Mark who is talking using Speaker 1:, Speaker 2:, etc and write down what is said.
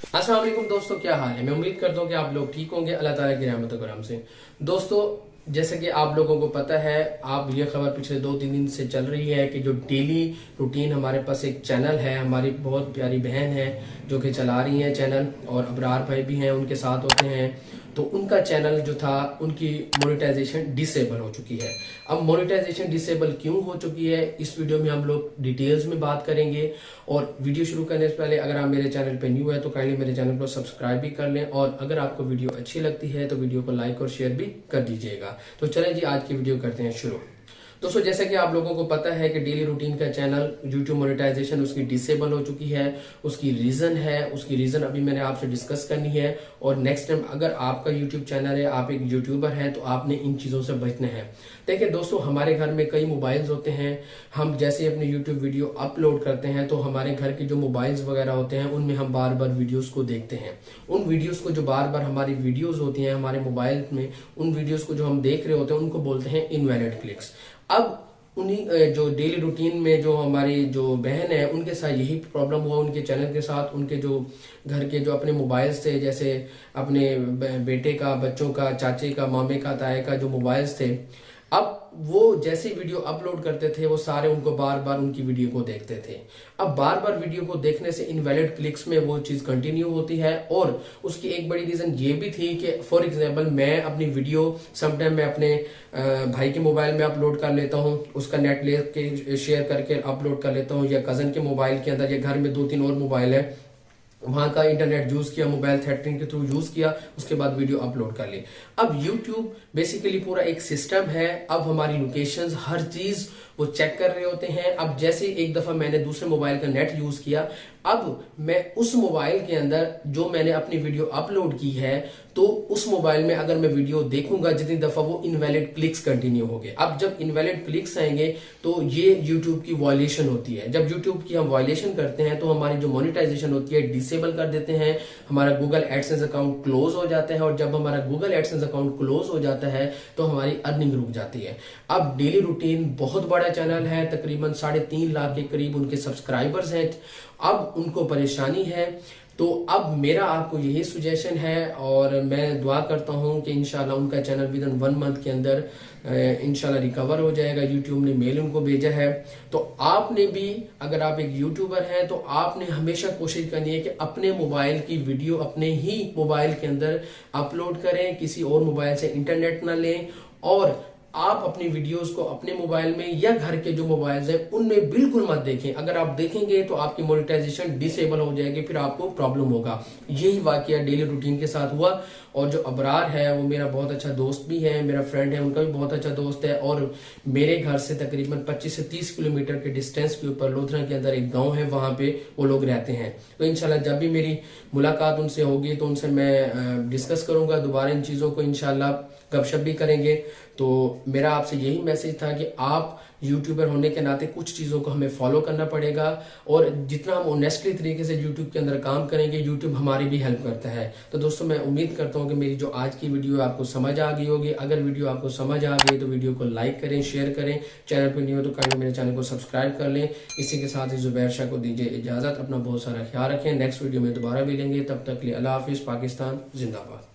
Speaker 1: असलम दोस्तों, क्या हाल है? मैं उम्मीद करता हूँ कि आप लोग ठीक होंगे। अल्लाह ताला की रहमत करम से। दोस्तों, जैसे कि आप लोगों को पता है, आप ये खबर पिछले दो तीन दिन से चल रही है कि जो डेली रूटीन हमारे पास एक चैनल है, हमारी बहुत प्यारी बहन है जो कि चला रही है चैनल और अबरार भाई भी हैं, उनके साथ होते हैं। तो उनका चैनल जो था, उनकी मोनेटाइजेशन डिसेबल हो चुकी है। अब मोनेटाइजेशन डिसेबल क्यों हो चुकी है, इस वीडियो में हम लोग डिटेल्स में बात करेंगे। और वीडियो शुरू करने से पहले अगर आप मेरे चैनल पर न्यू है तो काइंडली मेरे चैनल को सब्सक्राइब भी कर लें। और अगर आपको वीडियो अच्छी लगती है तो वीडियो को लाइक और शेयर भी कर दीजिएगा। तो चले जी, आज की वीडियो करते हैं शुरू। दोस्तों जैसा कि आप लोगों को पता है कि डेली रूटीन का चैनल यूट्यूब मोनेटाइजेशन उसकी डिसेबल हो चुकी है, उसकी रीजन है, उसकी रीजन अभी मैंने आपसे डिस्कस करनी है और नेक्स्ट टाइम अगर आपका यूट्यूब चैनल है, आप एक यूट्यूबर हैं तो आपने इन चीज़ों से बचना है। देखिए दोस्तों, हमारे घर में कई मोबाइल्स होते हैं। हम जैसे अपने यूट्यूब वीडियो अपलोड करते हैं तो हमारे घर के जो मोबाइल्स वगैरह होते हैं, उनमें हम बार बार वीडियोस को देखते हैं। उन वीडियोस को जो बार बार हमारी वीडियोस होती हैं, हमारे मोबाइल में, उन वीडियोस को जो हम देख रहे होते हैं, उनको बोलते हैं इनवैलिड क्लिक्स अब उन्हीं जो डेली रूटीन में जो हमारी जो बहन है, उनके साथ यही प्रॉब्लम हुआ उनके चैनल के साथ, उनके जो घर के जो अपने मोबाइल थे, जैसे अपने बेटे का, बच्चों का, चाचे का, मामे का, ताए का जो मोबाइल्स थे अब वो जैसे वीडियो अपलोड करते थे, वो सारे उनको बार बार उनकी वीडियो को देखते थे। अब बार बार वीडियो को देखने से इनवैलिड क्लिक्स में वो चीज़ कंटिन्यू होती है और उसकी एक बड़ी रीजन ये भी थी कि फॉर एग्जांपल मैं अपनी वीडियो समटाइम मैं अपने भाई के मोबाइल में अपलोड कर लेता हूँ, उसका नेट ले शेयर करके अपलोड कर लेता हूँ, या कज़न के मोबाइल के अंदर, या घर में दो तीन और मोबाइल है वहाँ का इंटरनेट यूज़ किया मोबाइल थ्रेटरिंग के थ्रू यूज़ किया, उसके बाद वीडियो अपलोड कर ली अब यूट्यूब बेसिकली पूरा एक सिस्टम है। अब हमारी लोकेशन हर चीज़ वो चेक कर रहे होते हैं। अब जैसे एक दफ़ा मैंने दूसरे मोबाइल का नेट यूज़ किया, अब मैं उस मोबाइल के अंदर जो मैंने अपनी वीडियो अपलोड की है तो उस मोबाइल में अगर मैं वीडियो देखूँगा जितनी दफ़ा वो इनवैलिड क्लिक्स कंटिन्यू हो गए अब जब इनवैलिड क्लिक्स आएँगे तो ये यूट्यूब की वायलेशन होती है। जब यूट्यूब की हम वायलेशन करते हैं तो हमारी जो मोनिटाइजेशन होती है डिसेबल कर देते हैं। हमारा गूगल एडसेंस अकाउंट क्लोज हो जाता है और जब हमारा गूगल एडसेंस अकाउंट क्लोज हो जाता है तो हमारी अर्निंग रुक जाती है। अब डेली रूटीन बहुत बड़ा चैनल है, तकरीबन साढ़े तीन लाख के करीब उनके सब्सक्राइबर्स हैं। अब उनको परेशानी है तो अब मेरा आपको यही सुजेशन है और मैं दुआ करता हूँ कि इनशाला उनका channel within one month के अंदर इनशाला रिकवर हो जाएगा। यूट्यूब ने मेल उनको भेजा है। तो आपने भी, अगर आप एक यूट्यूबर हैं तो आपने हमेशा कोशिश करनी है कि अपने मोबाइल की वीडियो अपने ही मोबाइल के अंदर अपलोड करें, किसी और मोबाइल से इंटरनेट ना लें और आप अपनी वीडियोस को अपने मोबाइल में या घर के जो मोबाइल्स हैं, उनमें बिल्कुल मत देखें। अगर आप देखेंगे तो आपकी मोनिटाइजेशन डिसेबल हो जाएगी, फिर आपको प्रॉब्लम होगा। यही वाक्य डेली रूटीन के साथ हुआ। और जो अबरार है, वो मेरा बहुत अच्छा दोस्त भी है, मेरा फ्रेंड है, उनका भी बहुत अच्छा दोस्त है। और मेरे घर से तकरीबन 25 से 30 किलोमीटर के डिस्टेंस के ऊपर लोथरा के अंदर एक गाँव है, वहाँ पे वो लोग रहते हैं। तो इनशाला जब भी मेरी मुलाकात उनसे होगी तो उनसे मैं डिस्कस करूँगा। दोबारा इन चीज़ों को इनशाला गपशप भी करेंगे। तो मेरा आपसे यही मैसेज था कि आप यूट्यूबर होने के नाते कुछ चीज़ों को हमें फॉलो करना पड़ेगा और जितना हम ऑनेस्टली तरीके से यूट्यूब के अंदर काम करेंगे यूट्यूब हमारी भी हेल्प करता है। तो दोस्तों, मैं उम्मीद करता हूँ कि मेरी जो आज की वीडियो आपको समझ आ गई होगी। अगर वीडियो आपको समझ आ गई तो वीडियो को लाइक करें शेयर करें। चैनल पर नहीं हो तो कहीं मेरे चैनल को सब्सक्राइब कर लें। इसी के साथ ही जुबैर शाह को दीजिए इजाज़त। अपना बहुत सारा ख्याल रखें। नेक्स्ट वीडियो में दोबारा मिलेंगे। तब तक लिए अल्लाह हाफिज़। पाकिस्तान जिंदाबाद।